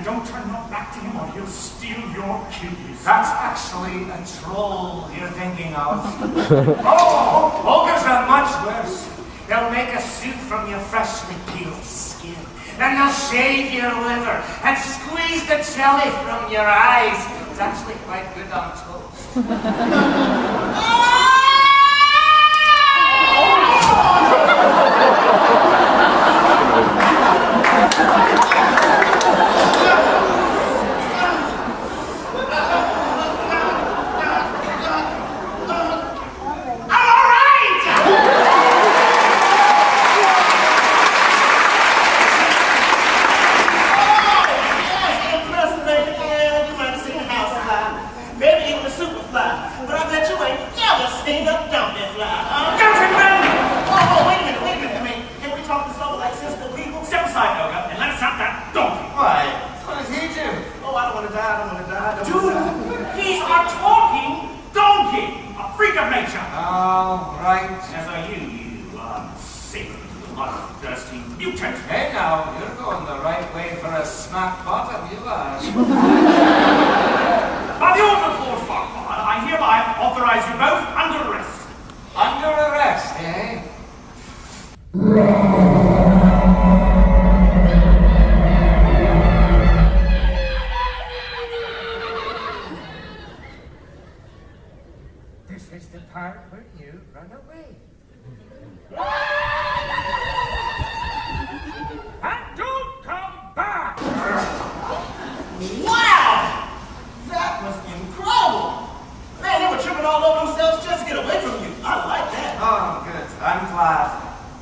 And don't turn your back to him or he'll steal your keys. That's actually a troll you're thinking of. oh, oh ogres are much worse. They'll make a suit from your freshly peeled skin. Then they'll shave your liver and squeeze the jelly from your eyes. It's actually quite good on toast. things up, dump this lie. Uh, Councilman! Oh, wait a minute, wait a minute. I mean, can we talk this over like sister legal? Step aside, Noga, and let us out that donkey. Why? What does he do? Oh, I don't want to die, I don't want to die, I don't Dude, want to die. he's a talking donkey, a freak of nature. All right. As are you, you uh, saber bloodthirsty mutant. Hey now, you're going the right way for a smack bottom, you are. By the order of Lord Farquaad, I hereby authorize you both This is the part where you run away. and don't come back! Wow! That was incredible! Man, they were tripping all over themselves just to get away from you. I like that. Oh, good. I'm glad.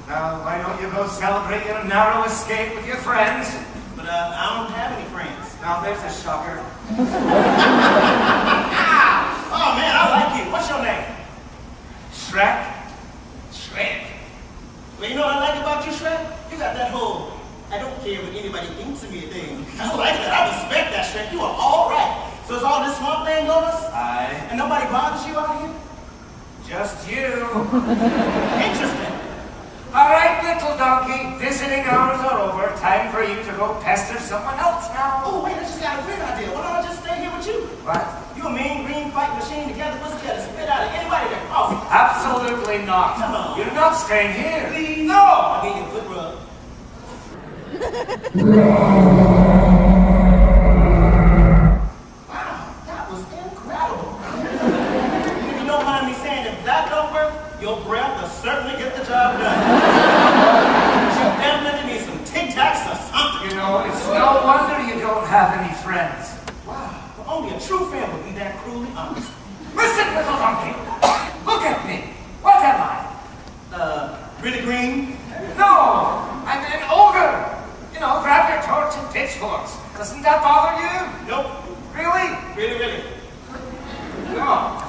Now, why don't you go celebrate your narrow escape with your friends? But uh, I don't have any friends. Now, there's a shocker. home. I don't care what anybody thinks of me or thing. I like that. I respect that, Shrek. You are all right. So it's all this swamp thing on us? Aye. And nobody bothers you out here? Just you. Interesting. All right, little donkey. Visiting hours are over. Time for you to go pester someone else now. Oh, wait, I just got a great idea. Why don't I just stay here with you? What? You and me, green fight machine together. Let's get to spit out of anybody that crosses. Absolutely not. You're not staying here. Please. No. I'll get you good wow, that was incredible. if you don't mind me saying, if that's over, your breath will certainly get the job done. you definitely need some Tic Tacs or. You know, it's no wonder you don't have any friends. Wow, only a true fan would be that cruelly honest. Listen, little donkey, look at me. What am I? Uh, really green? Doesn't that bother you? Nope. Really? Really, really. Come on.